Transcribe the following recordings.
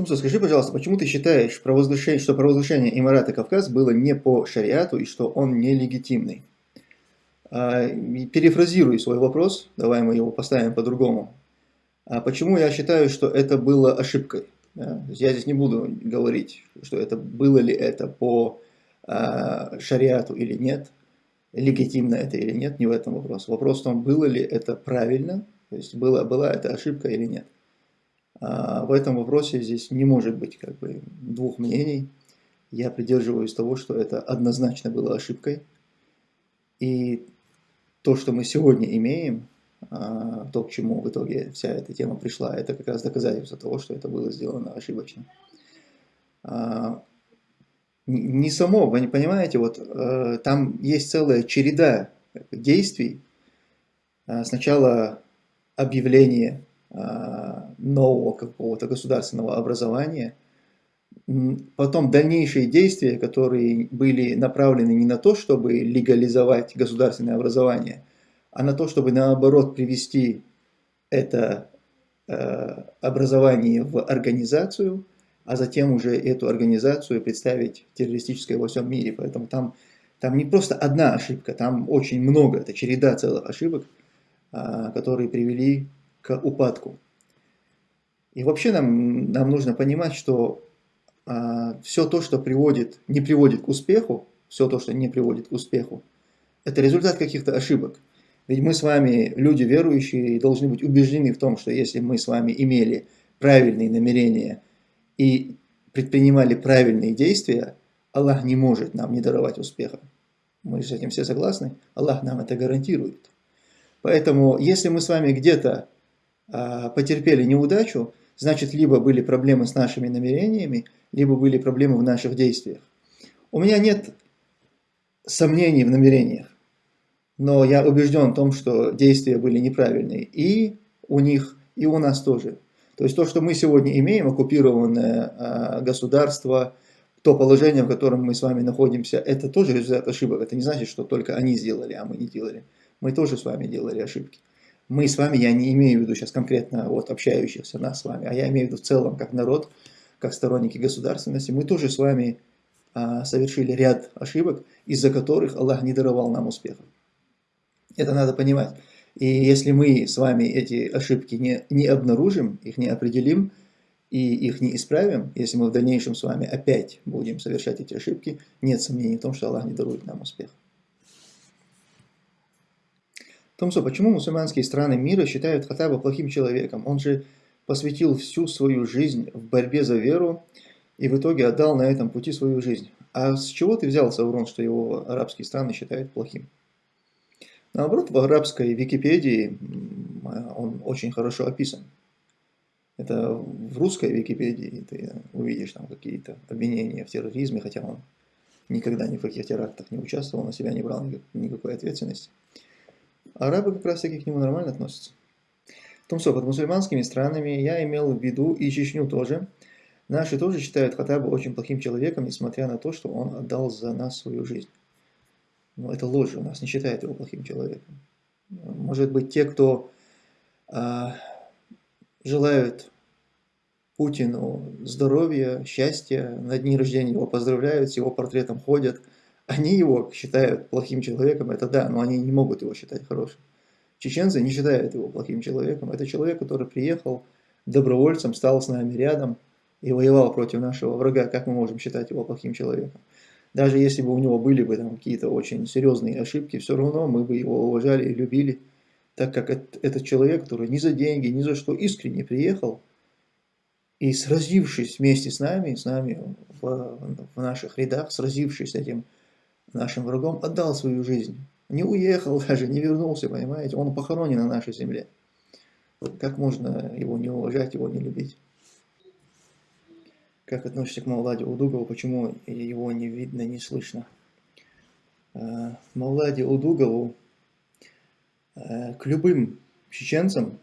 Тумсо, скажи, пожалуйста, почему ты считаешь, провозглашение, что провозглашение Эмирата Кавказ было не по шариату и что он нелегитимный? А, перефразируй свой вопрос, давай мы его поставим по-другому. А почему я считаю, что это было ошибкой? Я здесь не буду говорить, что это было ли это по а, шариату или нет, легитимно это или нет, не в этом вопрос. Вопрос в том, было ли это правильно, то есть была, была это ошибка или нет. А в этом вопросе здесь не может быть как бы двух мнений. Я придерживаюсь того, что это однозначно было ошибкой. И то, что мы сегодня имеем, а, то, к чему в итоге вся эта тема пришла, это как раз доказательство того, что это было сделано ошибочно. А, не само, вы не понимаете, вот э, там есть целая череда действий. Сначала объявление нового какого-то государственного образования, потом дальнейшие действия, которые были направлены не на то, чтобы легализовать государственное образование, а на то, чтобы наоборот привести это э, образование в организацию, а затем уже эту организацию представить террористической во всем мире. Поэтому там, там не просто одна ошибка, там очень много, это череда целых ошибок, э, которые привели упадку. И вообще нам, нам нужно понимать, что э, все то, что приводит, не приводит к успеху, все то, что не приводит к успеху, это результат каких-то ошибок. Ведь мы с вами, люди верующие, должны быть убеждены в том, что если мы с вами имели правильные намерения и предпринимали правильные действия, Аллах не может нам не даровать успеха. Мы с этим все согласны? Аллах нам это гарантирует. Поэтому, если мы с вами где-то а, потерпели неудачу, значит, либо были проблемы с нашими намерениями, либо были проблемы в наших действиях. У меня нет сомнений в намерениях но я убежден в том, что действия были неправильные и у них, и у нас тоже. То есть то, что мы сегодня имеем, оккупированное э, государство, то положение, в котором мы с вами находимся, это тоже результат ошибок. Это не значит, что только они сделали, а мы не делали. Мы тоже с вами делали ошибки. Мы с вами, я не имею в виду сейчас конкретно вот общающихся нас с вами, а я имею в виду в целом как народ, как сторонники государственности, мы тоже с вами а, совершили ряд ошибок, из-за которых Аллах не даровал нам успехов. Это надо понимать. И если мы с вами эти ошибки не, не обнаружим, их не определим и их не исправим, если мы в дальнейшем с вами опять будем совершать эти ошибки, нет сомнений в том, что Аллах не дарует нам успех. Томсо, почему мусульманские страны мира считают Хатаба плохим человеком? Он же посвятил всю свою жизнь в борьбе за веру и в итоге отдал на этом пути свою жизнь. А с чего ты взял, Саурон, что его арабские страны считают плохим? Наоборот, в арабской Википедии он очень хорошо описан. Это в русской Википедии ты увидишь там какие-то обвинения в терроризме, хотя он никогда ни в каких терактах не участвовал, на себя не брал никакой ответственности. Арабы как раз таки к нему нормально относятся. Что под мусульманскими странами я имел в виду и Чечню тоже. Наши тоже считают Хатаба очень плохим человеком, несмотря на то, что он отдал за нас свою жизнь. Но это ложь, у нас не считает его плохим человеком. Может быть, те, кто а, желают Путину здоровья, счастья, на дни рождения его поздравляют, с его портретом ходят, они его считают плохим человеком, это да, но они не могут его считать хорошим. Чеченцы не считают его плохим человеком. Это человек, который приехал добровольцем, стал с нами рядом и воевал против нашего врага. Как мы можем считать его плохим человеком? Даже если бы у него были бы там какие-то очень серьезные ошибки, все равно мы бы его уважали и любили, так как этот человек, который ни за деньги, ни за что искренне приехал, и сразившись вместе с нами, с нами в, в наших рядах, сразившись с этим нашим врагом, отдал свою жизнь. Не уехал даже, не вернулся, понимаете, он похоронен на нашей земле. Как можно его не уважать, его не любить? Как относишься к Мавладе Удугову, почему его не видно, не слышно? А, Мавладе Удугову а, к любым чеченцам,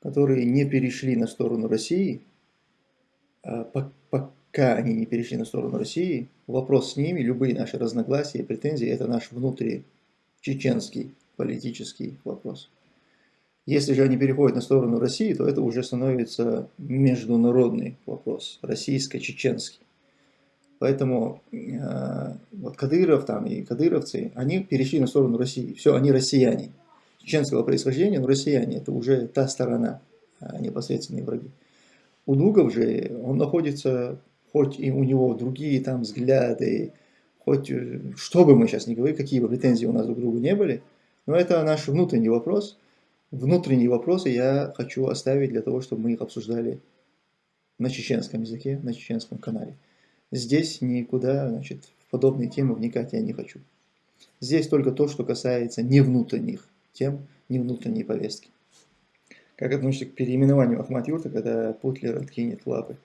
которые не перешли на сторону России, а, пока они не перешли на сторону России, вопрос с ними, любые наши разногласия и претензии, это наш внутри чеченский политический вопрос. Если же они переходят на сторону России, то это уже становится международный вопрос, российско-чеченский. Поэтому э, вот Кадыров там и кадыровцы, они перешли на сторону России. Все, они россияне. Чеченского происхождения, но россияне, это уже та сторона, а непосредственные враги. У Дугов же, он находится, хоть и у него другие там взгляды, хоть э, что бы мы сейчас не говорили, какие бы претензии у нас друг к другу не были, но это наш внутренний вопрос. Внутренние вопросы я хочу оставить для того, чтобы мы их обсуждали на чеченском языке, на чеченском канале. Здесь никуда, значит, в подобные темы вникать я не хочу. Здесь только то, что касается не внутренних тем, не внутренней повестки. Как относится к переименованию Ахмат-Юрта, когда Путлер откинет лапы?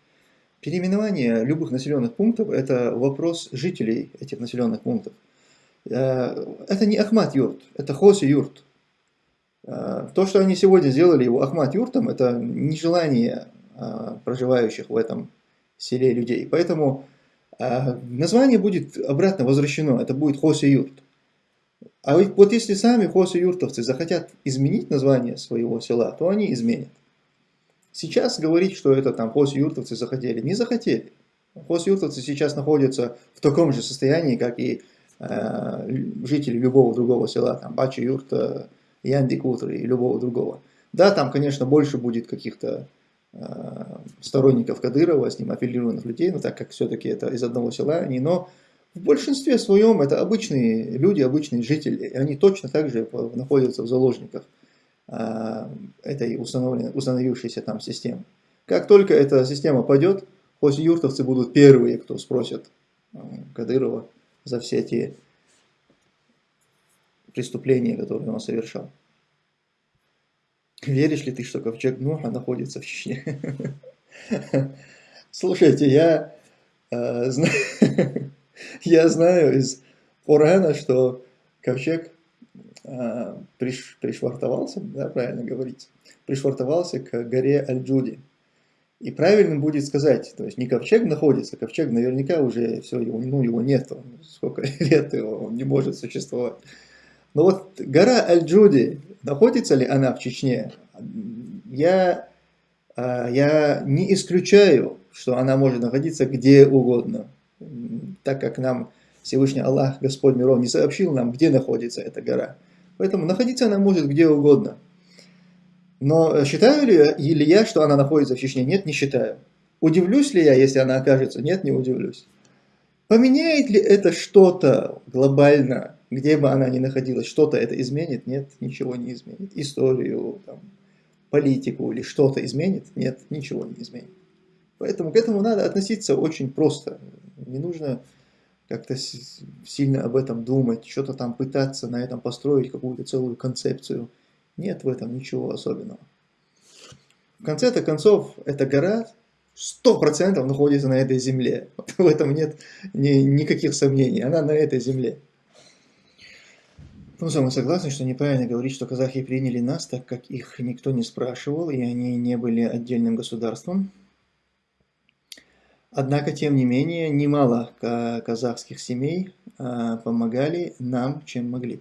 Переименование любых населенных пунктов – это вопрос жителей этих населенных пунктов. Э, это не Ахмат-Юрт, это Хоси-Юрт. Э, то, что они сегодня сделали его Ахмат-Юртом, это нежелание э, проживающих в этом селе людей. Поэтому название будет обратно возвращено, это будет Хосе-Юрт. А вот если сами хосе-юртовцы захотят изменить название своего села, то они изменят. Сейчас говорить, что это там хосе-юртовцы захотели, не захотели. Хосе-юртовцы сейчас находятся в таком же состоянии, как и э, жители любого другого села, там Бачи-Юрта, Янди-Кутр и любого другого. Да, там, конечно, больше будет каких-то Э, сторонников Кадырова, с ним аффилированных людей, но так как все-таки это из одного села они, но в большинстве своем это обычные люди, обычные жители, и они точно так же находятся в заложниках этой установившейся там системы. Как только эта система пойдет, хоть юртовцы будут первые, кто спросят э, Кадырова за все те преступления, которые он совершал. Веришь ли ты, что ковчег Нуха находится в Чечне? Слушайте, я, э, зна... я знаю из Корана, что ковчег э, приш... пришвартовался, да, правильно говорить, пришвартовался к горе Аль-Джуди. И правильно будет сказать, то есть не ковчег находится, ковчег наверняка уже все, его, ну, его нет, сколько лет его, он не может существовать. Но вот гора Аль-Джуди, находится ли она в Чечне? Я, а, я не исключаю, что она может находиться где угодно, так как нам Всевышний Аллах, Господь миров, не сообщил нам, где находится эта гора. Поэтому находиться она может где угодно. Но считаю ли, ли я, что она находится в Чечне? Нет, не считаю. Удивлюсь ли я, если она окажется? Нет, не удивлюсь. Поменяет ли это что-то глобально где бы она ни находилась, что-то это изменит? Нет, ничего не изменит. Историю, там, политику или что-то изменит? Нет, ничего не изменит. Поэтому к этому надо относиться очень просто. Не нужно как-то сильно об этом думать, что-то там пытаться на этом построить какую-то целую концепцию. Нет в этом ничего особенного. В конце-то концов, эта гора 100% находится на этой земле. В этом нет ни, никаких сомнений. Она на этой земле. Ну, мы согласны, что неправильно говорить, что казахи приняли нас, так как их никто не спрашивал, и они не были отдельным государством. Однако, тем не менее, немало казахских семей а, помогали нам, чем могли.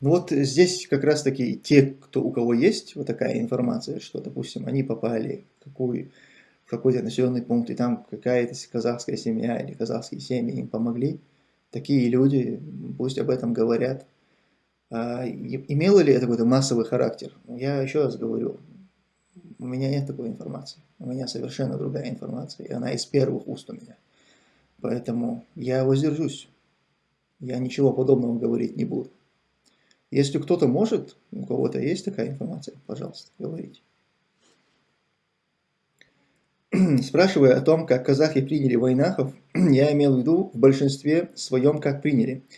Ну вот здесь как раз таки те, кто, у кого есть вот такая информация, что, допустим, они попали в, в какой-то населенный пункт, и там какая-то казахская семья или казахские семьи им помогли, такие люди пусть об этом говорят, а, имело ли это какой-то массовый характер? Я еще раз говорю, у меня нет такой информации. У меня совершенно другая информация, и она из первых уст у меня. Поэтому я воздержусь. Я ничего подобного говорить не буду. Если кто-то может, у кого-то есть такая информация, пожалуйста, говорите. Спрашивая о том, как казахи приняли войнахов, я имел в виду в большинстве своем, как приняли –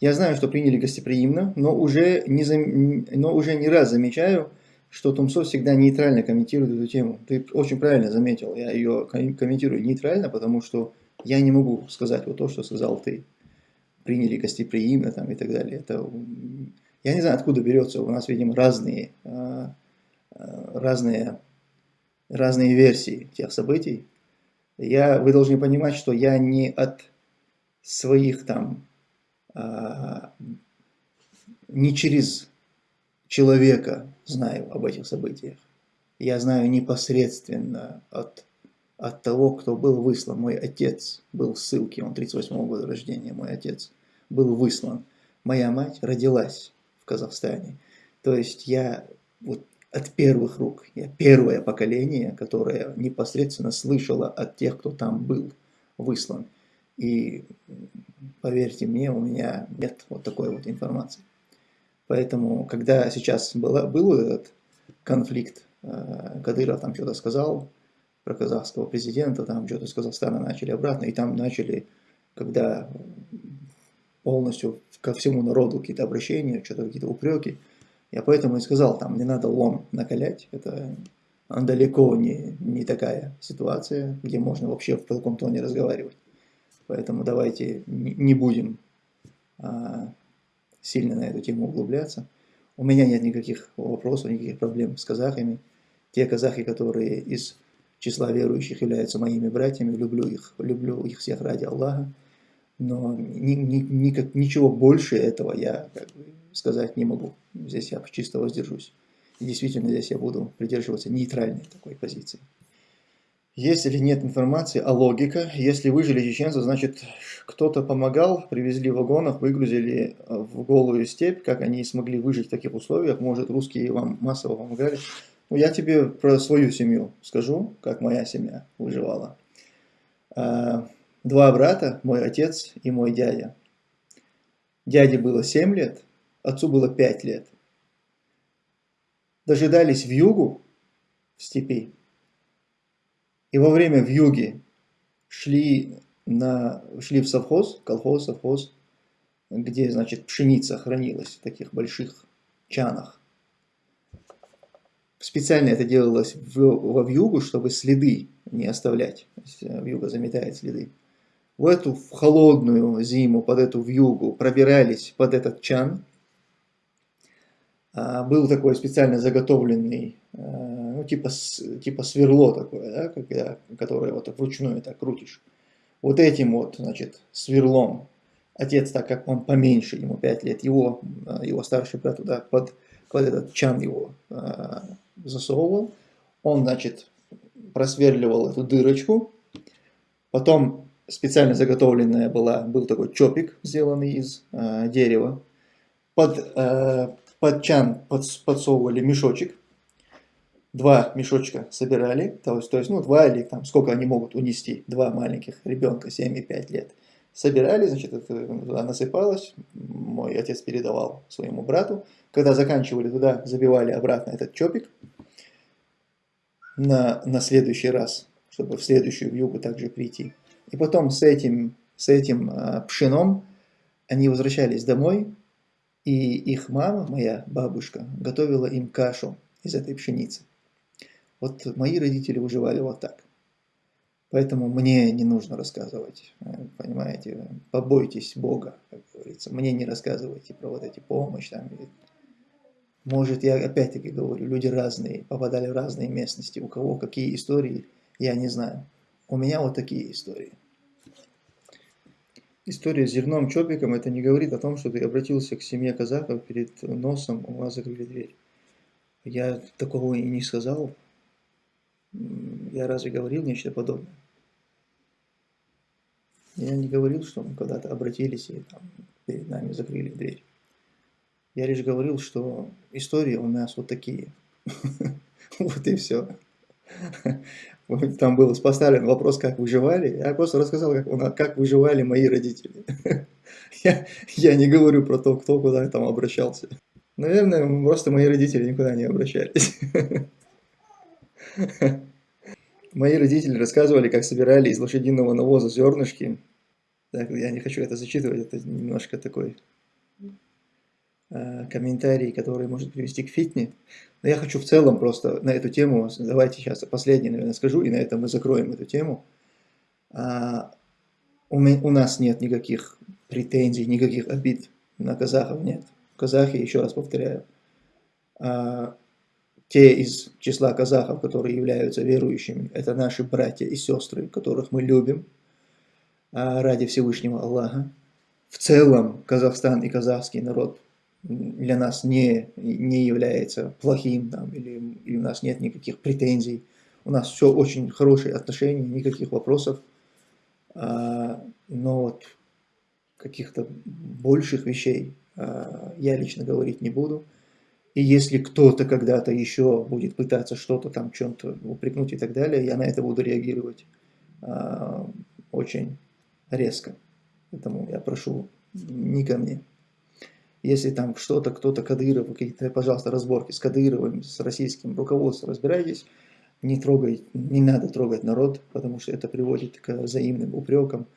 я знаю, что приняли гостеприимно, но уже не, зам... но уже не раз замечаю, что Тумсо всегда нейтрально комментирует эту тему. Ты очень правильно заметил, я ее комментирую нейтрально, потому что я не могу сказать вот то, что сказал ты. Приняли гостеприимно там, и так далее. Это... Я не знаю, откуда берется, у нас, видимо, разные, а, а, разные, разные версии тех событий. Я, вы должны понимать, что я не от своих там а, не через человека знаю об этих событиях. Я знаю непосредственно от, от того, кто был выслан. Мой отец был в ссылке, он 38 -го года рождения, мой отец был выслан. Моя мать родилась в Казахстане. То есть я вот от первых рук, я первое поколение, которое непосредственно слышало от тех, кто там был выслан. И поверьте мне, у меня нет вот такой вот информации. Поэтому, когда сейчас была, был этот конфликт, э, Кадыров там что-то сказал про казахского президента, там что-то с Казахстана начали обратно, и там начали, когда полностью ко всему народу какие-то обращения, что-то какие-то упреки, я поэтому и сказал, там не надо лом накалять, это далеко не, не такая ситуация, где можно вообще в таком тоне разговаривать. Поэтому давайте не будем а, сильно на эту тему углубляться. У меня нет никаких вопросов, никаких проблем с казахами. Те казахи, которые из числа верующих являются моими братьями, люблю их, люблю их всех ради Аллаха. Но ни, ни, никак, ничего больше этого я как бы, сказать не могу. Здесь я чисто воздержусь. И действительно здесь я буду придерживаться нейтральной такой позиции. Есть или нет информации, а логика. Если выжили чеченцы, значит кто-то помогал, привезли в вагонах, выгрузили э, в голую степь, как они смогли выжить в таких условиях. Может русские вам массово помогали. Ну, я тебе про свою семью скажу, как моя семья выживала. А, два брата, мой отец и мой дядя. Дяде было 7 лет, отцу было 5 лет. Дожидались в югу, в степи, и во время вьюги шли, на, шли в совхоз, колхоз, совхоз, где, значит, пшеница хранилась в таких больших чанах. Специально это делалось в, во вьюгу, чтобы следы не оставлять. Э, вьюга заметает следы. В эту в холодную зиму, под эту вьюгу пробирались под этот чан. А, был такой специально заготовленный э, ну, типа, типа сверло такое, да, когда, которое вот вручную так крутишь. Вот этим вот, значит, сверлом отец, так как он поменьше, ему 5 лет, его, э, его старший брат туда под, под этот чан его э, засовывал. Он, значит, просверливал эту дырочку. Потом специально заготовленная была, был такой чопик, сделанный из э, дерева. Под, э, под чан под, подсовывали мешочек два мешочка собирали, то есть, то есть ну, два или там сколько они могут унести, два маленьких ребенка, 7 и 5 лет. Собирали, значит, это туда насыпалось, мой отец передавал своему брату. Когда заканчивали, туда забивали обратно этот чопик на, на следующий раз, чтобы в следующую вьюгу также прийти. И потом с этим, с этим э, пшеном они возвращались домой, и их мама, моя бабушка, готовила им кашу из этой пшеницы. Вот мои родители выживали вот так. Поэтому мне не нужно рассказывать, э, понимаете, побойтесь Бога, как говорится. Мне не рассказывайте про вот эти помощи. Там. Может, я опять-таки говорю, люди разные, попадали в разные местности. У кого какие истории, я не знаю. У меня вот такие истории. История с зерном чопиком, это не говорит о том, что ты обратился к семье казахов перед носом, у вас закрыли дверь. Я такого и не сказал, я разве говорил нечто подобное? Я не говорил, что мы когда-то обратились и там, перед нами закрыли дверь. Я лишь говорил, что истории у нас вот такие. Вот и все. Там был поставлен вопрос, как выживали. Я просто рассказал, как, как выживали мои родители. Я, я не говорю про то, кто куда там обращался. Наверное, просто мои родители никуда не обращались. Мои родители рассказывали, как собирали из лошадиного навоза зернышки. Так, я не хочу это зачитывать, это немножко такой э, комментарий, который может привести к фитне. Но я хочу в целом просто на эту тему, давайте сейчас последний, наверное, скажу, и на этом мы закроем эту тему. А, у, мы, у нас нет никаких претензий, никаких обид на казахов, нет. Казахи, еще раз повторяю, а, те из числа казахов, которые являются верующими, это наши братья и сестры, которых мы любим а, ради Всевышнего Аллаха. В целом Казахстан и казахский народ для нас не, не является плохим, там, или, или у нас нет никаких претензий. У нас все очень хорошие отношения, никаких вопросов. А, но вот каких-то больших вещей а, я лично говорить не буду. И если кто-то когда-то еще будет пытаться что-то там, чем-то упрекнуть и так далее, я на это буду реагировать а, очень резко. Поэтому я прошу не ко мне. Если там что-то, кто-то Кадыров, какие-то, пожалуйста, разборки с Кадыровым, с российским руководством, разбирайтесь, не трогай, не надо трогать народ, потому что это приводит к взаимным упрекам,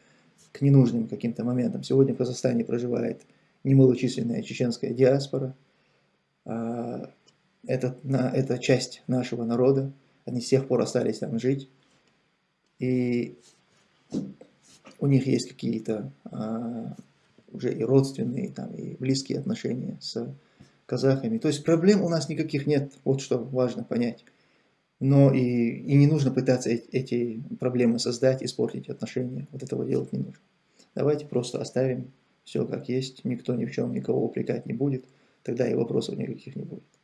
к ненужным каким-то моментам. Сегодня в Казахстане проживает немалочисленная чеченская диаспора. А, это, это часть нашего народа, они с тех пор остались там жить. И у них есть какие-то а, уже и родственные, там, и близкие отношения с казахами. То есть проблем у нас никаких нет, вот что важно понять. Но и, и не нужно пытаться эти проблемы создать, испортить отношения. Вот этого делать не нужно. Давайте просто оставим все как есть, никто ни в чем никого упрекать не будет, тогда и вопросов никаких не будет.